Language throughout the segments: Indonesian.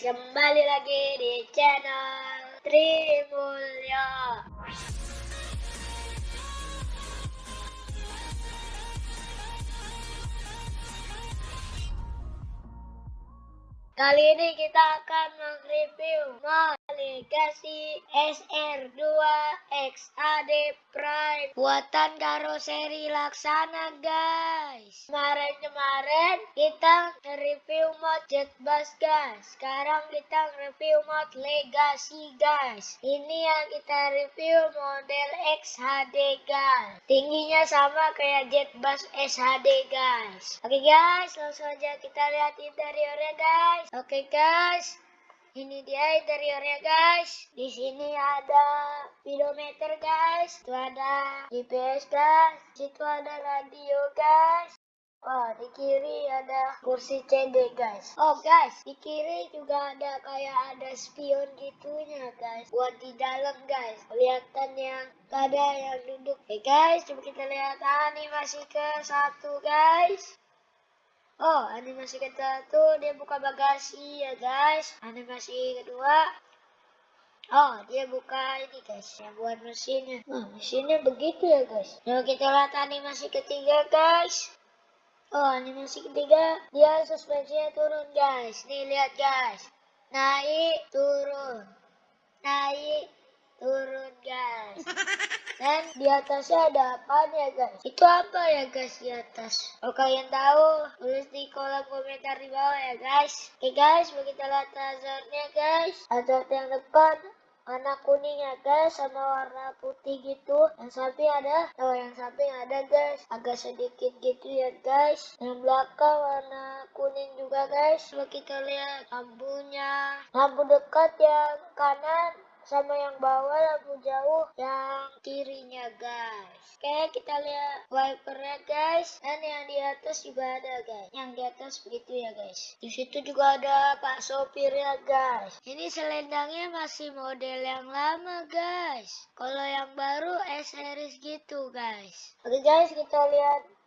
kembali lagi di channel Trimulya Kali ini kita akan mereview mod Legacy SR2 XAD Prime buatan karoseri Laksana guys. Kemarin-kemarin kita review mod Jet Bus guys. Sekarang kita review mod Legacy guys. Ini yang kita review model XHD guys. Tingginya sama kayak Jet Bus SHD guys. Oke guys, langsung aja kita lihat interiornya guys. Oke okay, guys, ini dia interiornya guys. Di sini ada speedometer guys. Itu ada GPS guys. Situ ada radio guys. Oh, di kiri ada kursi CD guys. Oh guys, di kiri juga ada kayak ada spion gitunya guys. Buat di dalam guys. Kelihatan yang ada yang duduk. Oke okay, guys, coba kita lihat animasi ke satu guys. Oh, animasi kedua tuh dia buka bagasi ya guys. Animasi kedua Oh, dia buka ini guys, yang buat mesinnya. Oh, mesinnya begitu ya guys. Coba kita lihat animasi ketiga guys. Oh, animasi ketiga, dia suspensinya turun guys. Nih lihat guys. Naik, turun. Naik, turun guys. Dan di atasnya ada apa ya guys? Itu apa ya guys di atas? Kalau kalian tahu, tulis di kolom komentar di bawah ya guys. Oke guys, mau kita lihat guys. Hazard yang depan warna kuning ya guys sama warna putih gitu yang samping ada oh yang samping ada guys agak sedikit gitu ya guys yang belakang warna kuning juga guys coba kita lihat lampunya lampu dekat yang kanan sama yang bawah lampu jauh yang kirinya guys. Oke kita lihat wipernya guys. Dan yang di atas juga ada guys. Yang di atas begitu ya guys. Di situ juga ada pak sopirnya guys. Ini selendangnya masih model yang lama guys. Kalau yang baru S series gitu guys. Oke guys kita lihat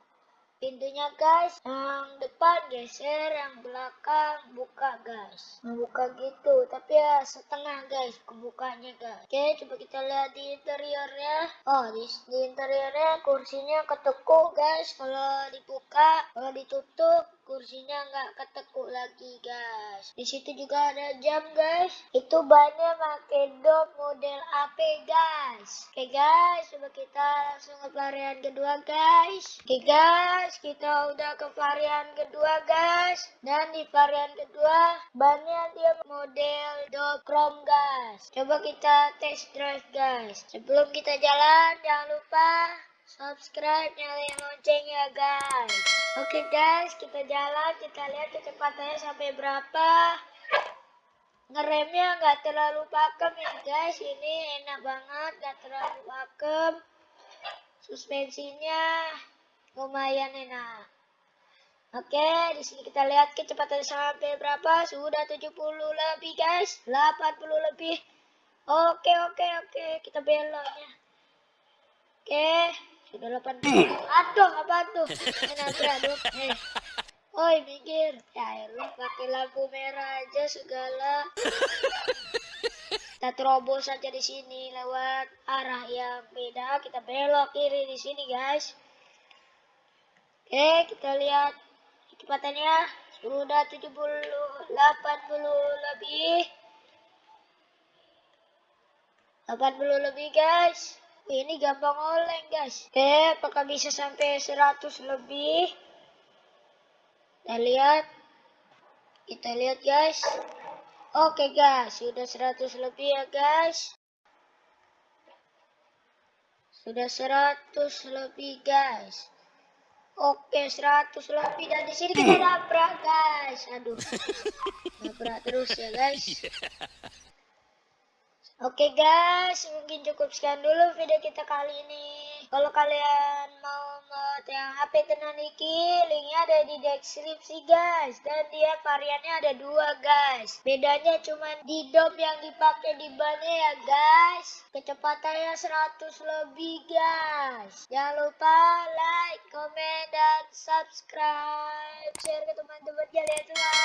pintunya guys yang depan geser yang belakang buka guys. Membuka gitu tapi ya setengah guys kebukanya guys. Oke coba kita lihat di interiornya. Oh di, di interiornya kursinya ketekuk guys. Kalau dibuka kalau ditutup kursinya nggak ketekuk lagi guys. Di situ juga ada jam guys. Itu banyak pakai dop model AP guys. Oke guys. Coba kita langsung ke varian kedua guys. Oke guys. Kita udah ke varian kedua guys. Dan di varian kedua banyak dia model dop chrome guys. Coba kita test drive guys. Sebelum kita jalan jangan lupa subscribe nyalain lonceng ya guys oke okay, guys kita jalan kita lihat kecepatannya sampai berapa ngeremnya nggak terlalu pakem ya guys ini enak banget nggak terlalu pakem suspensinya lumayan enak Oke, di sini kita lihat kecepatan sampai berapa? Sudah 70 lebih, guys. 80 lebih. Oke, oke, oke. Kita beloknya. Oke. 8 Aduh, apa tuh? Nanti aduh. Eh. Oi, mikir. Ya elah, pakai lampu merah aja segala. Kita terobos saja di sini lewat arah yang beda. Kita belok kiri di sini, guys. Oke, kita lihat kecepatannya sudah 70 80 lebih. 80 lebih, guys. Ini gampang oleng guys. Oke, apakah bisa sampai 100 lebih? Kita lihat. Kita lihat guys. Oke guys, sudah 100 lebih ya guys. Sudah 100 lebih guys. Oke, 100 lebih dan di sini kita nabrak guys. Aduh. Nabrak terus ya guys. Oke guys, mungkin cukup sekian dulu video kita kali ini. Kalau kalian mau mod yang HP tenan iki, linknya ada di deskripsi guys. Dan dia variannya ada dua guys. Bedanya cuma di dom yang dipakai di bannya ya guys. Kecepatannya 100 lebih guys. Jangan lupa like, comment, dan subscribe. Share ke teman-teman kalian semua.